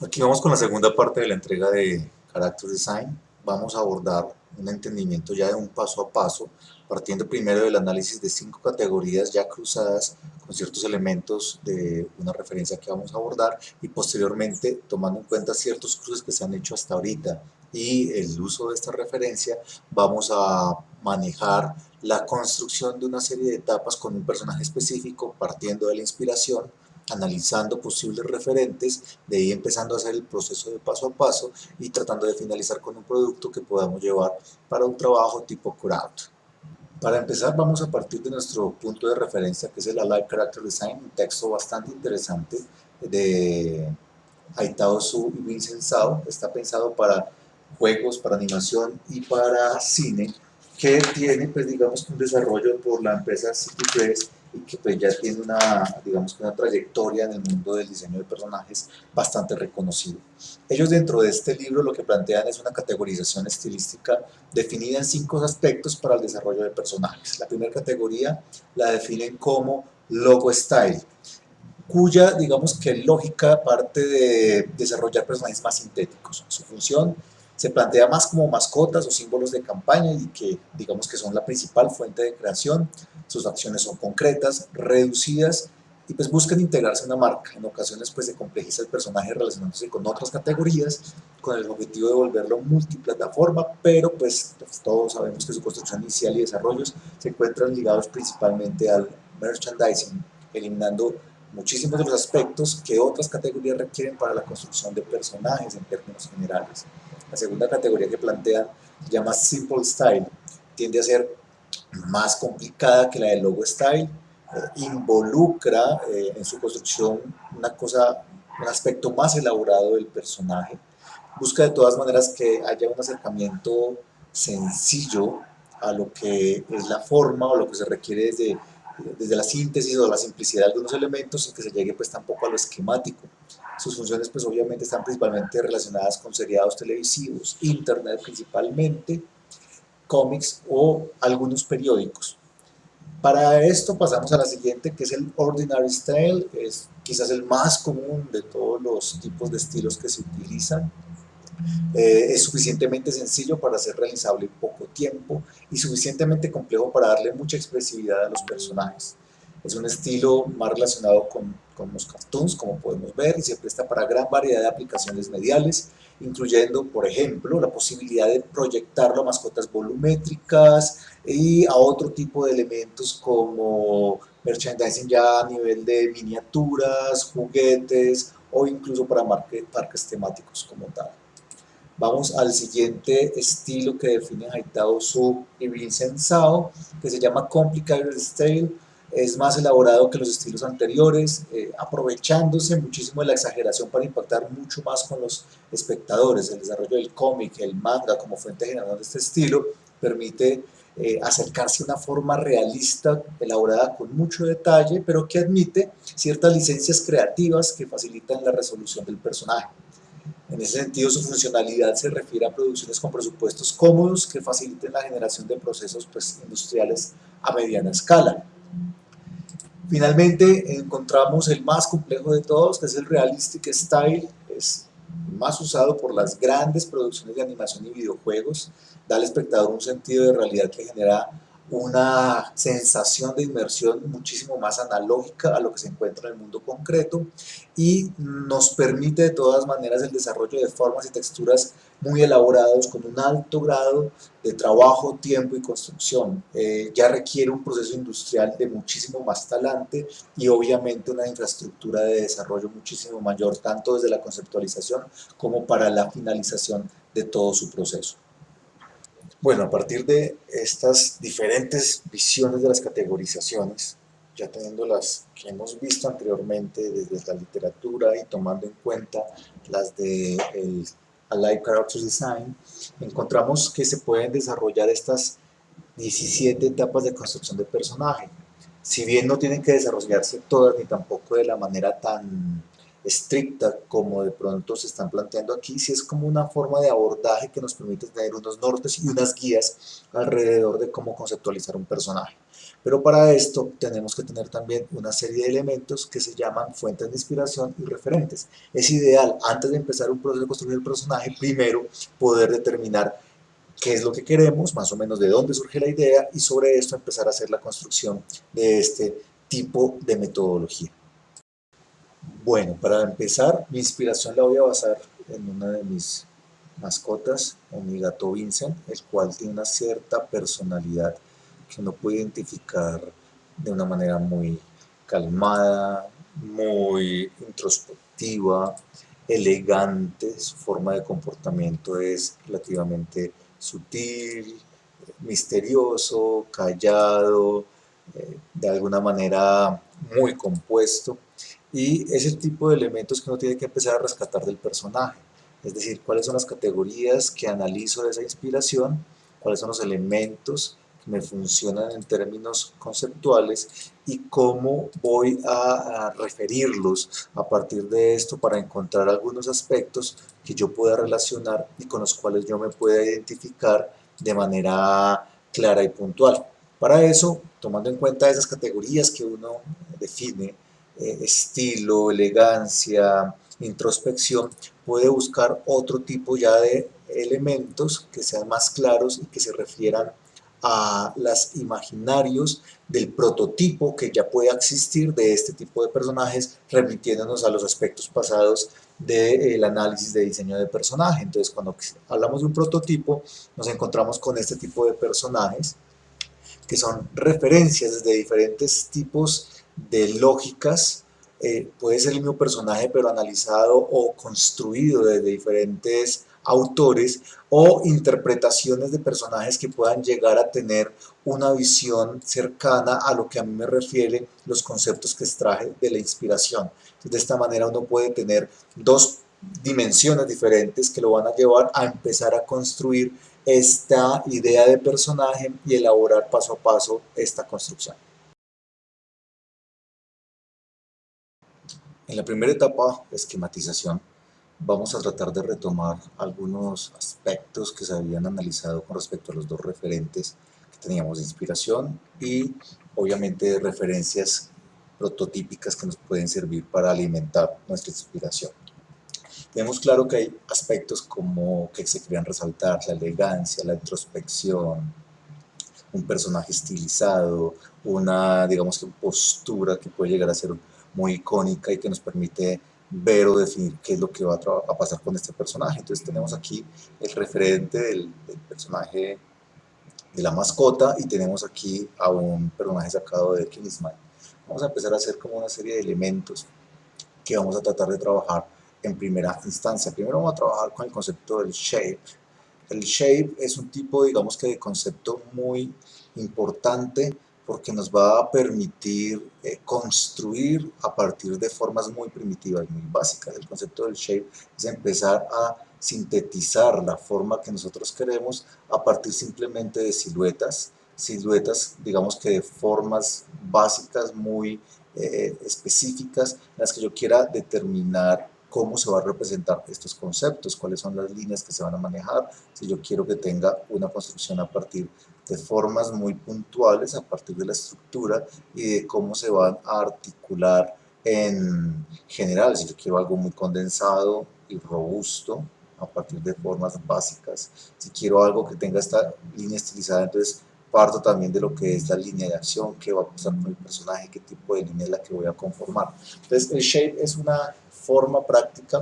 Aquí vamos con la segunda parte de la entrega de Character Design. Vamos a abordar un entendimiento ya de un paso a paso, partiendo primero del análisis de cinco categorías ya cruzadas con ciertos elementos de una referencia que vamos a abordar y posteriormente tomando en cuenta ciertos cruces que se han hecho hasta ahorita y el uso de esta referencia vamos a manejar la construcción de una serie de etapas con un personaje específico partiendo de la inspiración analizando posibles referentes, de ahí empezando a hacer el proceso de paso a paso y tratando de finalizar con un producto que podamos llevar para un trabajo tipo crowd. Para empezar vamos a partir de nuestro punto de referencia que es el Alive Character Design, un texto bastante interesante de Aitao Su y Vincent Sao, está pensado para juegos, para animación y para cine, que tiene pues digamos un desarrollo por la empresa CP3 y que pues ya tiene una, digamos, una trayectoria en el mundo del diseño de personajes bastante reconocido. Ellos dentro de este libro lo que plantean es una categorización estilística definida en cinco aspectos para el desarrollo de personajes. La primera categoría la definen como logo style, cuya digamos que lógica parte de desarrollar personajes más sintéticos. Su función se plantea más como mascotas o símbolos de campaña y que digamos que son la principal fuente de creación. Sus acciones son concretas, reducidas y pues buscan integrarse a una marca. En ocasiones pues se complejiza el personaje relacionándose con otras categorías con el objetivo de volverlo multiplataforma, pero pues, pues todos sabemos que su construcción inicial y desarrollos se encuentran ligados principalmente al merchandising, eliminando muchísimos de los aspectos que otras categorías requieren para la construcción de personajes en términos generales. La segunda categoría que plantean llama Simple Style. Tiende a ser más complicada que la de Logo Style. Involucra eh, en su construcción una cosa, un aspecto más elaborado del personaje. Busca de todas maneras que haya un acercamiento sencillo a lo que es la forma o lo que se requiere desde, desde la síntesis o la simplicidad de algunos elementos y que se llegue pues tampoco a lo esquemático. Sus funciones pues obviamente están principalmente relacionadas con seriados televisivos, internet principalmente, cómics o algunos periódicos. Para esto pasamos a la siguiente que es el Ordinary Style, es quizás el más común de todos los tipos de estilos que se utilizan. Eh, es suficientemente sencillo para ser realizable en poco tiempo y suficientemente complejo para darle mucha expresividad a los personajes. Es un estilo más relacionado con, con, los cartoons, como podemos ver, y se presta para gran variedad de aplicaciones mediales, incluyendo, por ejemplo, la posibilidad de proyectarlo a mascotas volumétricas y a otro tipo de elementos como merchandising ya a nivel de miniaturas, juguetes o incluso para parques temáticos como tal. Vamos al siguiente estilo que define Haitao Su y Vincent Sao, que se llama Complicated Style, es más elaborado que los estilos anteriores, eh, aprovechándose muchísimo de la exageración para impactar mucho más con los espectadores. El desarrollo del cómic, el manga como fuente general de este estilo, permite eh, acercarse a una forma realista, elaborada con mucho detalle, pero que admite ciertas licencias creativas que facilitan la resolución del personaje. En ese sentido, su funcionalidad se refiere a producciones con presupuestos cómodos que faciliten la generación de procesos pues, industriales a mediana escala. Finalmente encontramos el más complejo de todos, que es el Realistic Style, es más usado por las grandes producciones de animación y videojuegos, da al espectador un sentido de realidad que genera una sensación de inmersión muchísimo más analógica a lo que se encuentra en el mundo concreto y nos permite de todas maneras el desarrollo de formas y texturas muy elaborados con un alto grado de trabajo, tiempo y construcción. Eh, ya requiere un proceso industrial de muchísimo más talante y obviamente una infraestructura de desarrollo muchísimo mayor, tanto desde la conceptualización como para la finalización de todo su proceso. Bueno, a partir de estas diferentes visiones de las categorizaciones, ya teniendo las que hemos visto anteriormente desde la literatura y tomando en cuenta las de el Alive Character Design, encontramos que se pueden desarrollar estas 17 etapas de construcción de personaje. Si bien no tienen que desarrollarse todas ni tampoco de la manera tan estricta como de pronto se están planteando aquí, si es como una forma de abordaje que nos permite tener unos nortes y unas guías alrededor de cómo conceptualizar un personaje. Pero para esto tenemos que tener también una serie de elementos que se llaman fuentes de inspiración y referentes. Es ideal, antes de empezar un proceso de construir el personaje, primero poder determinar qué es lo que queremos, más o menos de dónde surge la idea y sobre esto empezar a hacer la construcción de este tipo de metodología. Bueno, para empezar, mi inspiración la voy a basar en una de mis mascotas, o mi gato Vincent, el cual tiene una cierta personalidad que uno puede identificar de una manera muy calmada, muy introspectiva, elegante, su forma de comportamiento es relativamente sutil, misterioso, callado, eh, de alguna manera muy compuesto y es el tipo de elementos que uno tiene que empezar a rescatar del personaje es decir, cuáles son las categorías que analizo de esa inspiración, cuáles son los elementos que me funcionan en términos conceptuales y cómo voy a, referirlos a partir de esto para encontrar algunos aspectos que yo pueda relacionar y con los cuales yo me pueda identificar de manera clara y puntual. Para eso, tomando en cuenta esas categorías que uno define, eh, estilo, elegancia, introspección, puede buscar otro tipo ya de elementos que sean más claros y que se refieran a los imaginarios del prototipo que ya pueda existir de este tipo de personajes, remitiéndonos a los aspectos pasados del análisis de diseño de personaje. Entonces, cuando hablamos de un prototipo, nos encontramos con este tipo de personajes, que son referencias de diferentes tipos de lógicas eh, puede ser el mismo personaje pero analizado o construido desde diferentes autores o interpretaciones de personajes que puedan llegar a tener una visión cercana a lo que a mí me refiere los conceptos que extraje de la inspiración. de esta manera uno puede tener dos dimensiones diferentes que lo van a llevar a empezar a construir esta idea de personaje y elaborar paso a paso esta construcción. En la primera etapa, esquematización, vamos a tratar de retomar algunos aspectos que se habían analizado con respecto a los dos referentes que teníamos de inspiración y obviamente referencias prototípicas que nos pueden servir para alimentar nuestra inspiración. Tenemos claro que hay aspectos como que se querían resaltar, la elegancia, la introspección, un personaje estilizado, una, digamos que postura que puede llegar a ser muy icónica y que nos permite ver o definir qué es lo que va a, pasar con este personaje. Entonces tenemos aquí el referente del, personaje de la mascota y tenemos aquí a un personaje sacado de Kingsman. Vamos a empezar a hacer como una serie de elementos que vamos a tratar de trabajar en primera instancia. Primero vamos a trabajar con el concepto del shape. El shape es un tipo, digamos que de concepto muy importante porque nos va a permitir eh, construir a partir de formas muy primitivas, muy básicas. El concepto del shape es empezar a sintetizar la forma que nosotros queremos a partir simplemente de siluetas, siluetas digamos que de formas básicas muy eh, específicas en las que yo quiera determinar cómo se va a representar estos conceptos, cuáles son las líneas que se van a manejar, si yo quiero que tenga una construcción a partir de formas muy puntuales, a partir de la estructura y de cómo se van a articular en general, si yo quiero algo muy condensado y robusto, a partir de formas básicas, si quiero algo que tenga esta línea estilizada, entonces parto también de lo que es la línea de acción, qué va a pasar con el personaje, qué tipo de línea es la que voy a conformar. Entonces el shape es una forma práctica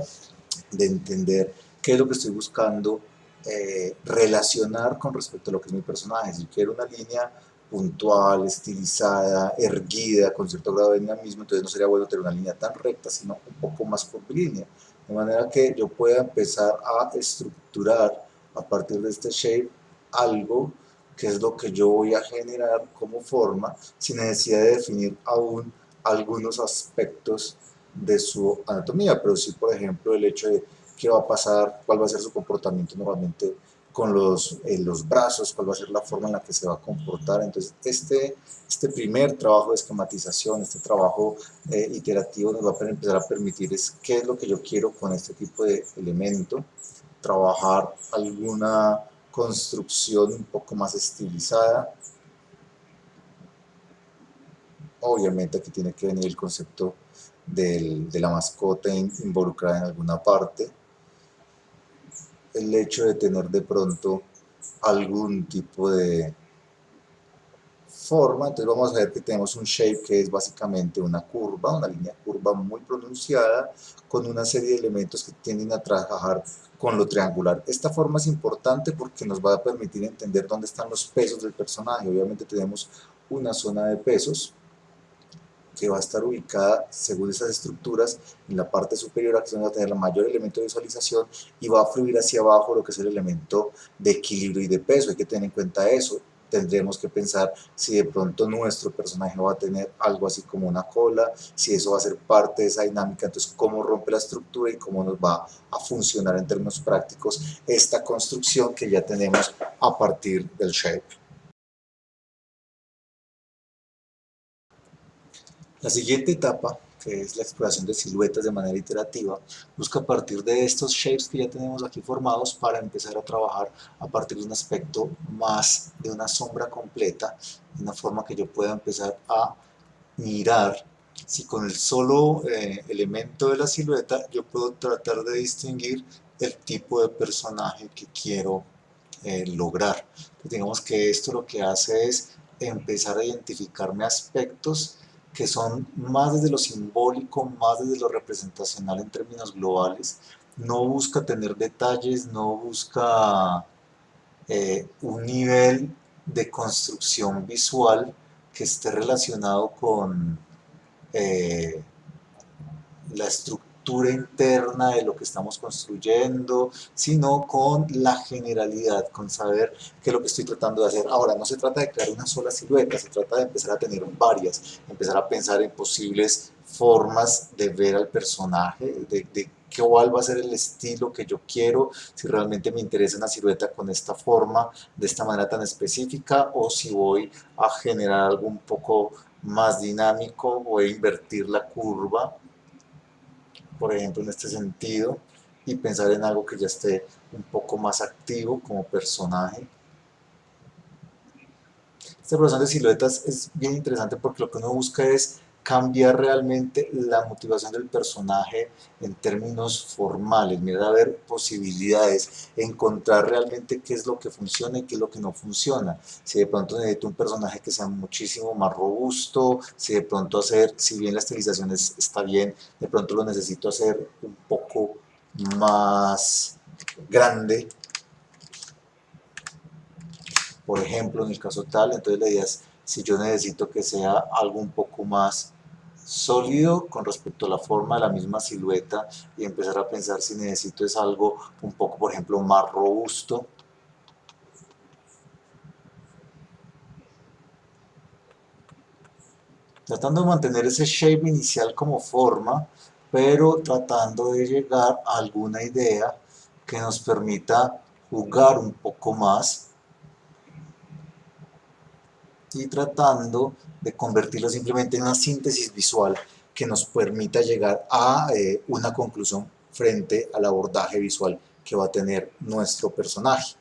de entender qué es lo que estoy buscando eh, relacionar con respecto a lo que es mi personaje. Si quiero una línea puntual, estilizada, erguida, con cierto grado de dinamismo, entonces no sería bueno tener una línea tan recta, sino un poco más curvilínea. De manera que yo pueda empezar a estructurar a partir de este shape algo que es lo que yo voy a generar como forma sin necesidad de definir aún algunos aspectos de su anatomía, pero sí, por ejemplo, el hecho de qué va a pasar, cuál va a ser su comportamiento normalmente con los, eh, los brazos, cuál va a ser la forma en la que se va a comportar. Entonces, este, este primer trabajo de esquematización, este trabajo eh, iterativo nos va a empezar a permitir es qué es lo que yo quiero con este tipo de elemento, trabajar alguna construcción un poco más estilizada, Obviamente aquí tiene que venir el concepto del, de la mascota involucrada en alguna parte. El hecho de tener de pronto algún tipo de forma, entonces vamos a ver que tenemos un shape que es básicamente una curva, una línea curva muy pronunciada con una serie de elementos que tienden a trabajar con lo triangular. Esta forma es importante porque nos va a permitir entender dónde están los pesos del personaje. Obviamente tenemos una zona de pesos que va a estar ubicada según esas estructuras en la parte superior, aquí va a tener el mayor elemento de visualización y va a fluir hacia abajo lo que es el elemento de equilibrio y de peso. Hay que tener en cuenta eso tendremos que pensar si de pronto nuestro personaje va a tener algo así como una cola, si eso va a ser parte de esa dinámica, entonces cómo rompe la estructura y cómo nos va a funcionar en términos prácticos esta construcción que ya tenemos a partir del shape. La siguiente etapa que es la exploración de siluetas de manera iterativa, busca a partir de estos shapes que ya tenemos aquí formados para empezar a trabajar a partir de un aspecto más de una sombra completa, de una forma que yo pueda empezar a mirar si con el solo eh, elemento de la silueta yo puedo tratar de distinguir el tipo de personaje que quiero eh, lograr. digamos que esto lo que hace es empezar a identificarme aspectos que son más desde lo simbólico, más desde lo representacional en términos globales, no busca tener detalles, no busca eh, un nivel de construcción visual que esté relacionado con eh, la estructura interna de lo que estamos construyendo, sino con la generalidad, con saber qué es lo que estoy tratando de hacer. Ahora, no se trata de crear una sola silueta, se trata de empezar a tener varias, empezar a pensar en posibles formas de ver al personaje, de, de cuál va a ser el estilo que yo quiero, si realmente me interesa una silueta con esta forma, de esta manera tan específica, o si voy a generar algo un poco más dinámico, voy a invertir la curva por ejemplo, en este sentido, y pensar en algo que ya esté un poco más activo como personaje. Esta progresión de siluetas es bien interesante porque lo que uno busca es cambiar realmente la motivación del personaje en términos formales, mirar a ver posibilidades, encontrar realmente qué es lo que funciona y qué es lo que no funciona. Si de pronto necesito un personaje que sea muchísimo más robusto, si de pronto hacer, si bien la estilización está bien, de pronto lo necesito hacer un poco más grande, por ejemplo, en el caso tal, entonces la idea es, si yo necesito que sea algo un poco más sólido con respecto a la forma de la misma silueta y empezar a pensar si necesito es algo un poco, por ejemplo, más robusto. Tratando de mantener ese shape inicial como forma, pero tratando de llegar a alguna idea que nos permita jugar un poco más y tratando de convertirlo simplemente en una síntesis visual que nos permita llegar a eh, una conclusión frente al abordaje visual que va a tener nuestro personaje.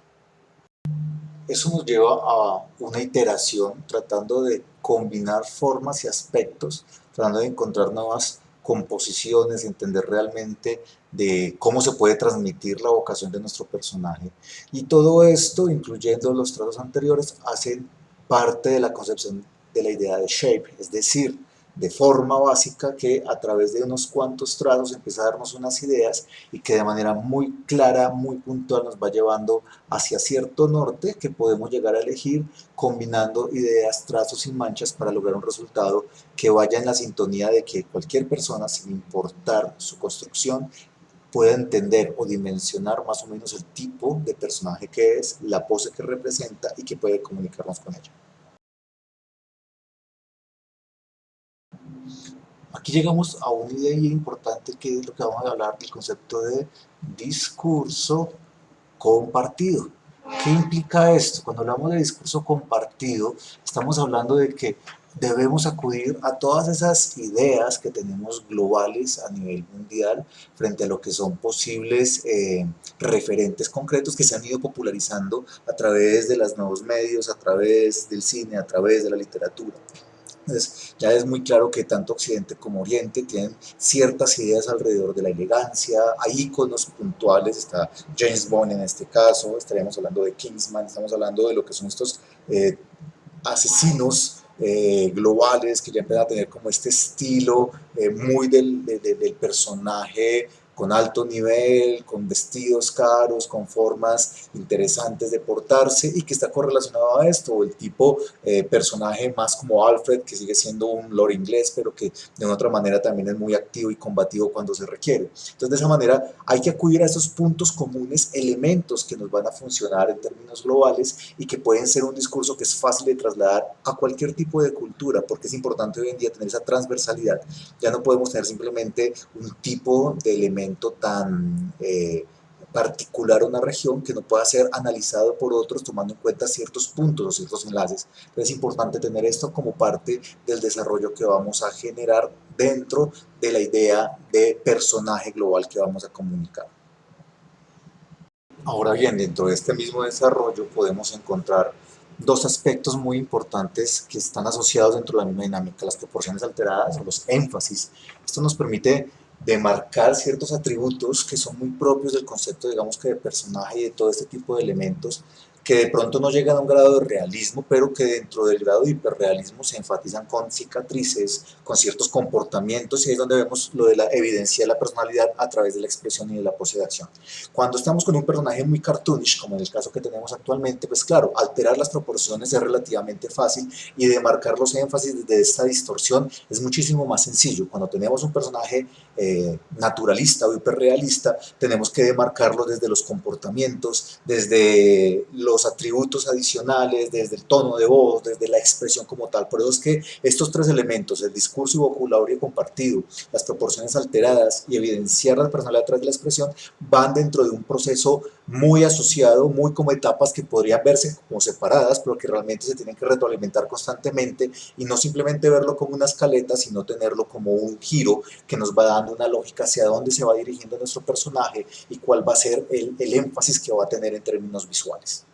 Eso nos lleva a una iteración tratando de combinar formas y aspectos, tratando de encontrar nuevas composiciones, entender realmente de cómo se puede transmitir la vocación de nuestro personaje. Y todo esto, incluyendo los trazos anteriores, hacen parte de la concepción de la idea de shape, es decir, de forma básica que a través de unos cuantos trazos empieza a darnos unas ideas y que de manera muy clara, muy puntual nos va llevando hacia cierto norte que podemos llegar a elegir combinando ideas, trazos y manchas para lograr un resultado que vaya en la sintonía de que cualquier persona, sin importar su construcción, pueda entender o dimensionar más o menos el tipo de personaje que es, la pose que representa y que puede comunicarnos con ella. Aquí llegamos a una idea importante que es lo que vamos a hablar del concepto de discurso compartido. ¿Qué implica esto? Cuando hablamos de discurso compartido, estamos hablando de que debemos acudir a todas esas ideas que tenemos globales a nivel mundial frente a lo que son posibles eh, referentes concretos que se han ido popularizando a través de los nuevos medios, a través del cine, a través de la literatura. Entonces, ya es muy claro que tanto Occidente como Oriente tienen ciertas ideas alrededor de la elegancia, hay iconos puntuales, está James Bond en este caso, estaríamos hablando de Kingsman, estamos hablando de lo que son estos eh, asesinos eh, globales que ya empiezan a tener como este estilo eh, muy del, del personaje con alto nivel, con vestidos caros, con formas interesantes de portarse y que está correlacionado a esto, el tipo eh, personaje más como Alfred, que sigue siendo un lord inglés, pero que de una otra manera también es muy activo y combativo cuando se requiere. Entonces de esa manera hay que acudir a esos puntos comunes, elementos que nos van a funcionar en términos globales y que pueden ser un discurso que es fácil de trasladar a cualquier tipo de cultura, porque es importante hoy en día tener esa transversalidad. Ya no podemos tener simplemente un tipo de elemento tan eh, particular a una región que no pueda ser analizado por otros tomando en cuenta ciertos puntos o ciertos enlaces. es importante tener esto como parte del desarrollo que vamos a generar dentro de la idea de personaje global que vamos a comunicar. Ahora bien, dentro de este mismo desarrollo podemos encontrar dos aspectos muy importantes que están asociados dentro de la misma dinámica, las proporciones alteradas o los énfasis. Esto nos permite de marcar ciertos atributos que son muy propios del concepto, digamos que de personaje y de todo este tipo de elementos que de pronto no llegan a un grado de realismo, pero que dentro del grado de hiperrealismo se enfatizan con cicatrices, con ciertos comportamientos, y ahí es donde vemos lo de la evidencia de la personalidad a través de la expresión y de la pose de acción. Cuando estamos con un personaje muy cartoonish, como en el caso que tenemos actualmente, pues claro, alterar las proporciones es relativamente fácil, y de marcar los énfasis desde esta distorsión es muchísimo más sencillo. Cuando tenemos un personaje eh, naturalista o hiperrealista, tenemos que demarcarlo desde los comportamientos, desde los atributos adicionales, desde el tono de voz, desde la expresión como tal. Por eso es que estos tres elementos, el discurso y vocabulario compartido, las proporciones alteradas y evidenciar la personalidad través de la expresión, van dentro de un proceso muy asociado, muy como etapas que podrían verse como separadas, pero que realmente se tienen que retroalimentar constantemente y no simplemente verlo como una escaleta, sino tenerlo como un giro que nos va dando una lógica hacia dónde se va dirigiendo nuestro personaje y cuál va a ser el, el énfasis que va a tener en términos visuales.